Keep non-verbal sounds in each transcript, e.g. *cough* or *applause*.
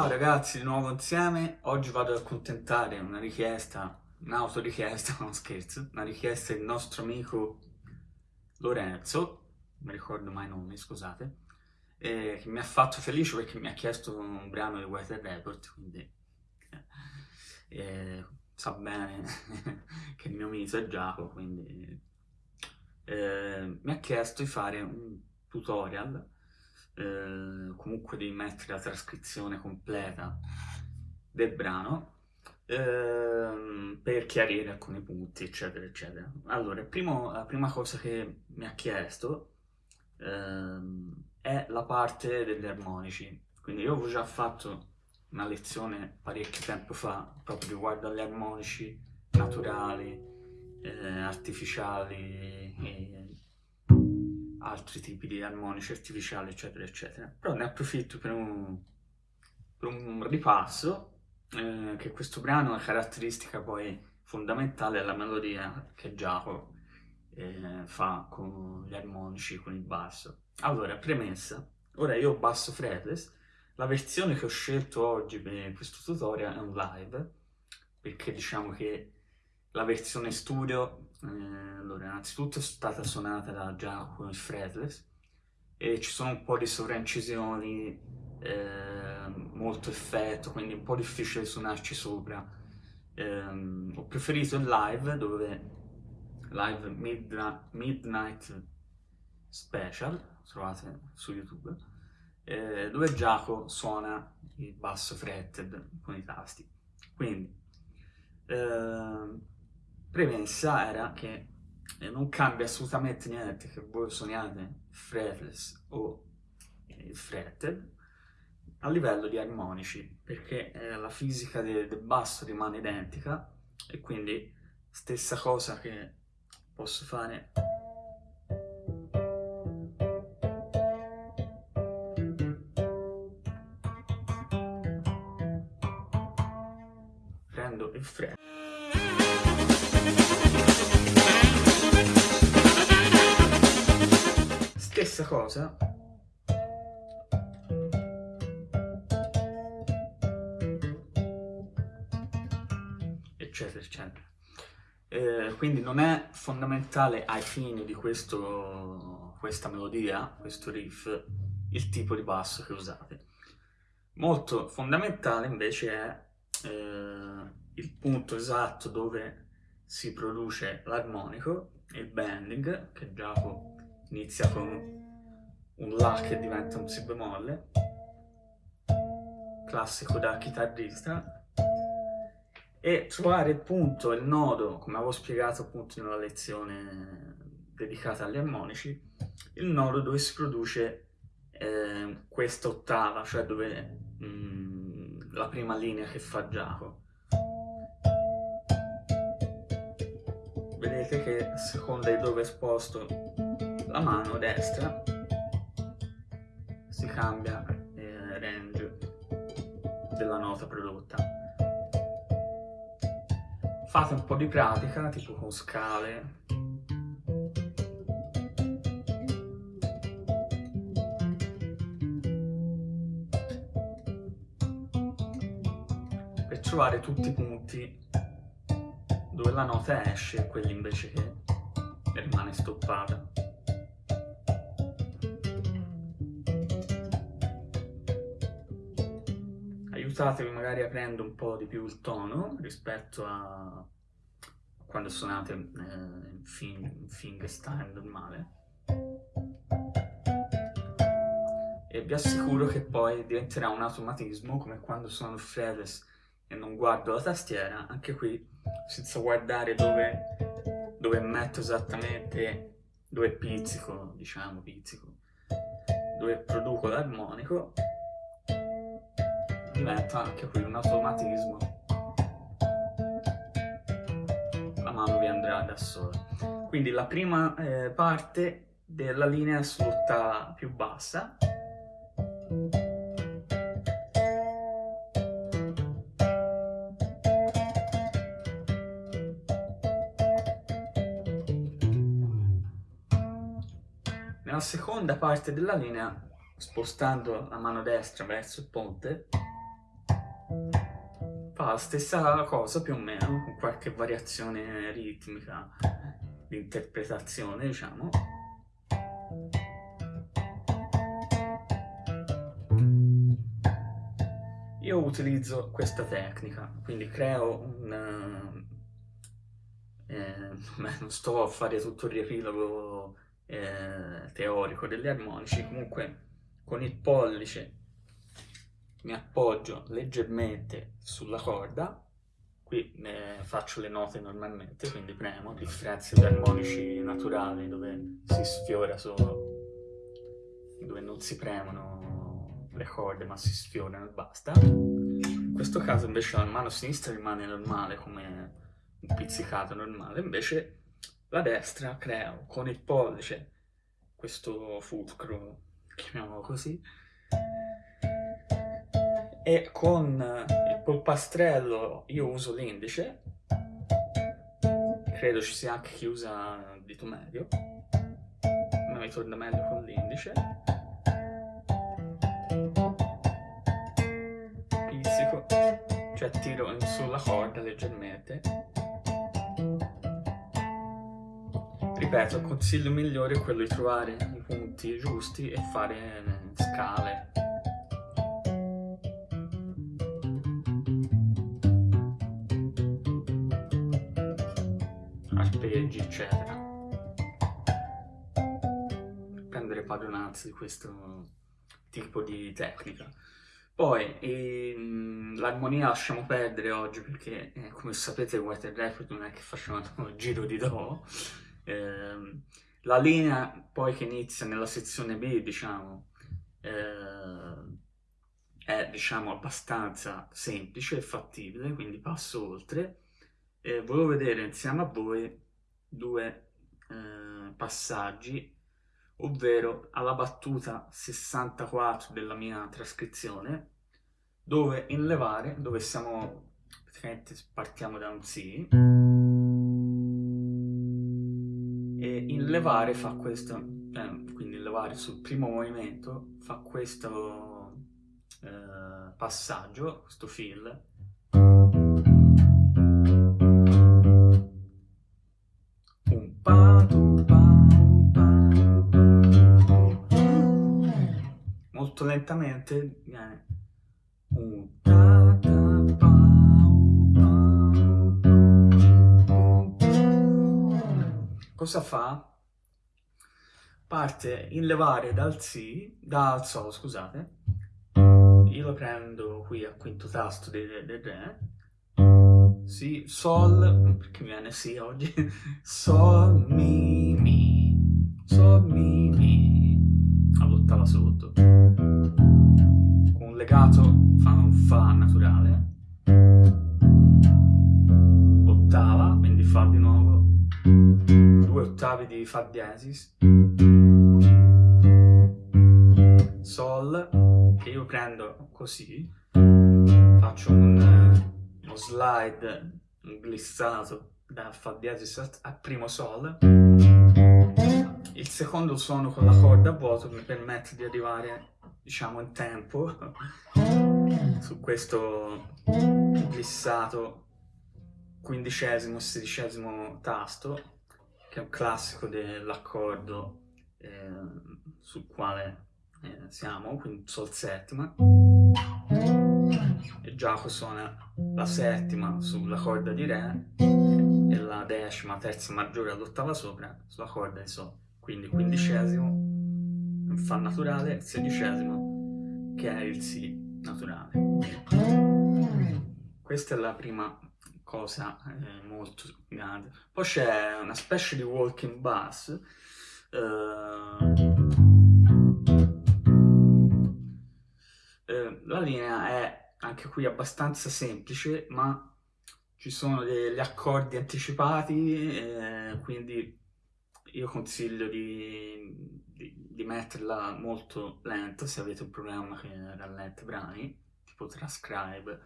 Ciao ragazzi, di nuovo insieme. Oggi vado ad accontentare una richiesta, un'autorichiesta, *laughs* non scherzo, una richiesta del nostro amico Lorenzo, non mi ricordo mai i nomi, scusate, eh, che mi ha fatto felice perché mi ha chiesto un brano di Weather Report, quindi eh, sa bene *laughs* che il mio mito è Giacomo, quindi eh, mi ha chiesto di fare un tutorial eh, comunque devi mettere la trascrizione completa del brano eh, per chiarire alcuni punti, eccetera, eccetera. Allora, primo, la prima cosa che mi ha chiesto eh, è la parte degli armonici. Quindi io ho già fatto una lezione parecchio tempo fa proprio riguardo agli armonici naturali, eh, artificiali, altri tipi di armonici artificiali, eccetera, eccetera. Però ne approfitto per un, per un ripasso, eh, che questo brano è caratteristica poi fondamentale della melodia che Giacomo eh, fa con gli armonici, con il basso. Allora, premessa, ora io basso fretless, la versione che ho scelto oggi per questo tutorial è un live, perché diciamo che la versione studio eh, allora, innanzitutto è stata suonata da Giacomo il fretless e ci sono un po' di sovraincisioni, eh, molto effetto, quindi un po' difficile suonarci sopra. Eh, ho preferito il live, dove live Midna Midnight Special, trovate su YouTube, eh, dove Giacomo suona il basso fretted con i tasti. Quindi, eh, premessa era che eh, non cambia assolutamente niente che voi suoniate fretless o il fretted a livello di armonici perché eh, la fisica del, del basso rimane identica e quindi stessa cosa che posso fare stessa cosa eccetera eccetera eh, quindi non è fondamentale ai fini di questo, questa melodia, questo riff, il tipo di basso che usate. Molto fondamentale invece è eh, il punto esatto dove si produce l'armonico, il bending, che Giacomo inizia con un La che diventa un Si bemolle, classico da chitarrista, e trovare il punto, il nodo, come avevo spiegato appunto nella lezione dedicata agli armonici, il nodo dove si produce eh, questa ottava, cioè dove mh, mm, la prima linea che fa Giacomo. Vedete che a seconda di dove è esposto la mano destra cambia il range della nota prodotta. Fate un po' di pratica, tipo con scale. Per trovare tutti i punti dove la nota esce e quelli invece che rimane stoppata. Aiutatevi magari aprendo un po' di più il tono rispetto a quando suonate eh, in, fing in fingerstyle normale. E vi assicuro che poi diventerà un automatismo come quando suono il fretless e non guardo la tastiera anche qui senza guardare dove, dove metto esattamente dove pizzico diciamo pizzico dove produco l'armonico diventa anche qui un automatismo. La mano vi andrà da sola. Quindi la prima eh, parte della linea sull'ottava più bassa. Nella seconda parte della linea, spostando la mano destra verso il ponte, fa la stessa cosa più o meno, con qualche variazione ritmica di interpretazione, diciamo. Io utilizzo questa tecnica, quindi creo un... Eh, *laughs* non sto a fare tutto il riepilogo eh, teorico degli armonici, comunque con il pollice mi appoggio leggermente sulla corda, qui eh, faccio le note normalmente, quindi premo, a differenza di armonici naturali dove si sfiora solo, dove non si premono le corde ma si sfiorano e basta. In questo caso invece la mano sinistra rimane normale come un pizzicato normale, invece la destra creo con il pollice questo fulcro, chiamiamolo così, e con il polpastrello io uso l'indice, credo ci sia anche chi usa il dito medio, ma mi torna meglio con l'indice. Pizzico, cioè tiro sulla corda leggermente. Ripeto, il consiglio migliore è quello di trovare i punti giusti e fare scale arpeggi, eccetera. Prendere padronanza di questo tipo di tecnica. Poi ehm, l'armonia lasciamo perdere oggi perché, eh, come sapete, White Record non è che facciamo *laughs* un giro di Do. Eh, la linea poi che inizia nella sezione B, diciamo, eh, è diciamo abbastanza semplice e fattibile, quindi passo oltre e volevo vedere insieme a voi due eh, passaggi, ovvero alla battuta 64 della mia trascrizione, dove in levare, dove siamo, praticamente partiamo da un Si, e in levare fa questo, eh, quindi in levare sul primo movimento fa questo eh, passaggio, questo fill, molto lentamente viene un ta ta pa, cosa fa? parte in levare dal Si, dal Sol scusate. Io lo prendo qui al quinto tasto del, del Re Si, Sol, perché mi viene Si oggi. Sol, Mi, Mi. Sol, Mi, Mi. All'ottava sotto legato fa un Fa naturale, ottava, quindi Fa di nuovo, due ottavi di Fa diesis, Sol, che io prendo così, faccio un, uno slide, un glissato da Fa diesis al primo Sol, il secondo suono con la corda a vuoto mi permette di arrivare diciamo in tempo su questo glissato quindicesimo sedicesimo tasto che è un classico dell'accordo eh, sul quale eh, siamo, quindi sol settima. E Giacomo suona la settima sulla corda di Re e la decima, terza maggiore all'ottava sopra sulla corda di Sol. Quindi quindicesimo Fa naturale, sedicesimo che è il Si naturale. Questa è la prima cosa eh, molto grande. Poi c'è una specie di walking bass. Eh, eh, la linea è anche qui abbastanza semplice, ma ci sono degli accordi anticipati, eh, quindi io consiglio di, di, di, metterla molto lenta se avete un programma che rallenta brani, tipo Transcribe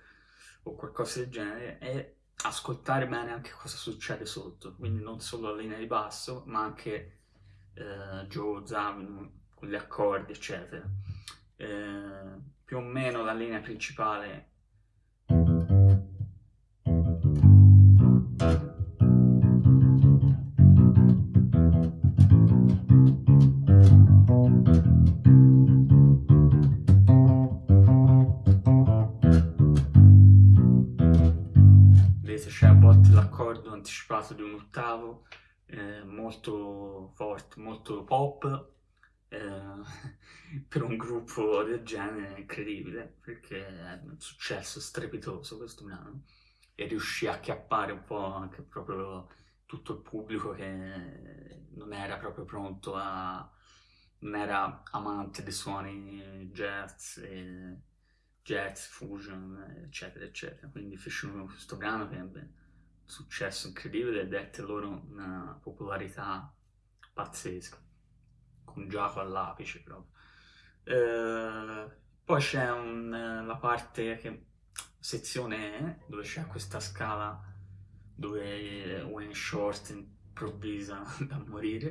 o qualcosa del genere, e ascoltare bene anche cosa succede sotto, quindi non solo la linea di basso, ma anche eh, Joe Zavino con gli accordi, eccetera. Eh, più o meno la linea principale volte l'accordo anticipato di un ottavo, eh, molto forte, molto pop, eh, *laughs* per un gruppo del genere è incredibile, perché è un successo strepitoso questo brano, e riuscì a chiappare un po' anche proprio tutto il pubblico che non era proprio pronto a... non era amante dei suoni jazz, e jazz, fusion, eccetera, eccetera. Quindi fecero questo brano che un successo incredibile e dette loro una popolarità pazzesca, con Giacomo all'apice proprio. Eh, poi c'è la parte che sezione E, dove c'è questa scala dove Wayne Short improvvisa *laughs* da morire.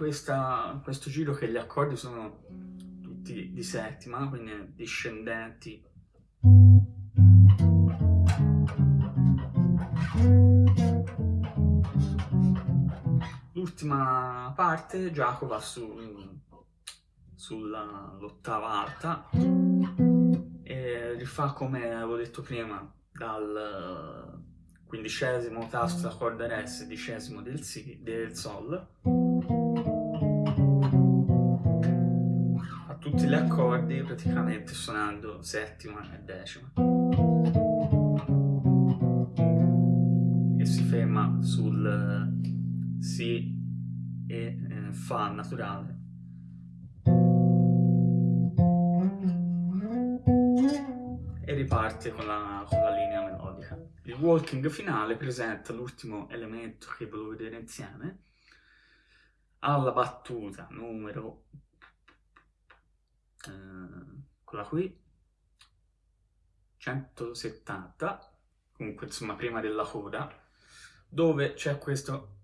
Questa, questo giro che gli accordi sono tutti di settima, quindi discendenti. L'ultima parte Giacomo va su, sull'ottava alta e rifà come avevo detto prima dal quindicesimo tasto da corda re, sedicesimo del, si, del sol gli accordi praticamente suonando settima e decima. E si ferma sul Si e eh, Fa naturale. E riparte con la, con la linea melodica. Il walking finale presenta l'ultimo elemento che volevo vedere insieme. Alla battuta numero eh, quella qui. 170 comunque insomma prima della coda dove c'è questo.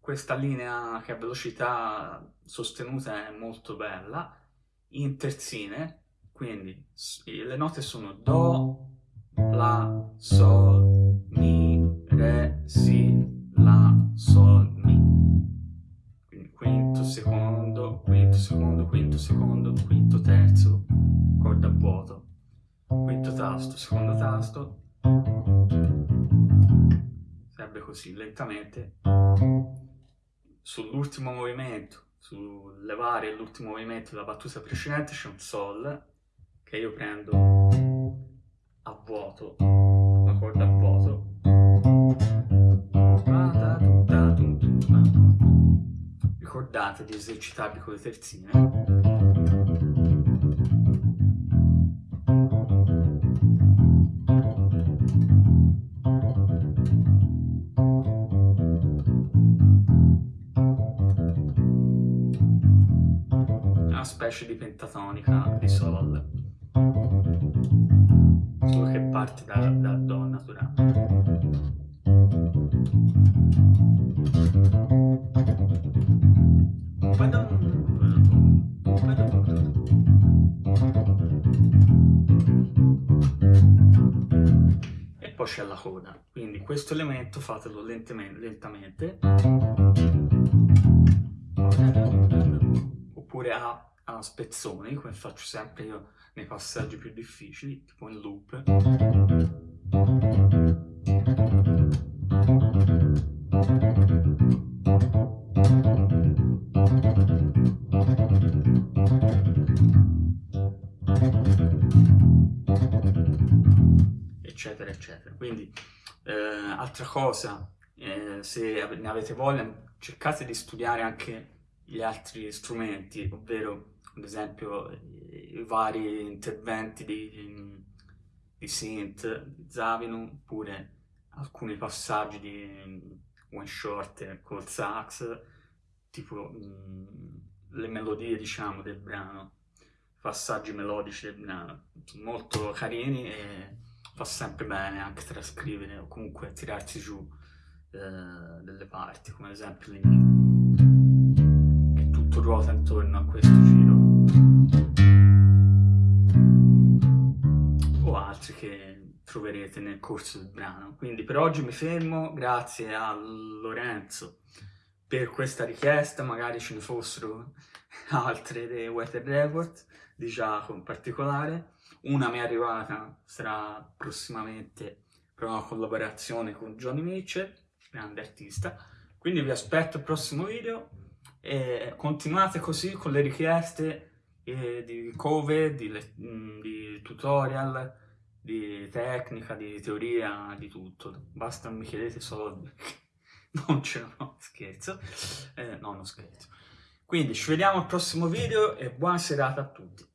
Questa linea che a velocità sostenuta è molto bella. In terzine quindi le note sono do la sol mi re si la secondo, quinto secondo, quinto secondo, quinto terzo, corda a vuoto, quinto tasto, secondo tasto, sempre così lentamente. Sull'ultimo movimento, sul levare l'ultimo movimento della battuta precedente c'è un sol che io prendo a vuoto, la corda a vuoto ricordate di esercitarvi con le terzine. Una specie di pentatonica di sol, poi c'è la coda, quindi questo elemento fatelo lentamente, oppure a, a spezzoni, come faccio sempre io nei passaggi più difficili, tipo in loop eccetera eccetera. Quindi eh, altra cosa eh, se ne avete voglia cercate di studiare anche gli altri strumenti ovvero ad esempio i vari interventi di, di synth, di Zavino oppure alcuni passaggi di one short col sax tipo mh, le melodie diciamo del brano passaggi melodici del brano. Molto carini e fa sempre bene anche trascrivere o comunque tirarsi giù eh, delle parti come ad esempio l'inizio che tutto ruota intorno a questo giro. O altri che troverete nel corso del brano. Quindi per oggi mi fermo, grazie a Lorenzo per questa richiesta, magari ce ne fossero altre dei Weather Report, di Giacomo in particolare. Una mi è arrivata, sarà prossimamente per una collaborazione con Johnny Mitchell, grande artista. Quindi vi aspetto al prossimo video e continuate così con le richieste eh, di cover, di, mm, di, tutorial, di tecnica, di teoria, di tutto. Basta mi chiedete soldi, *laughs* non ce l'ho, scherzo. Eh, no, non scherzo. Quindi ci vediamo al prossimo video e buona serata a tutti.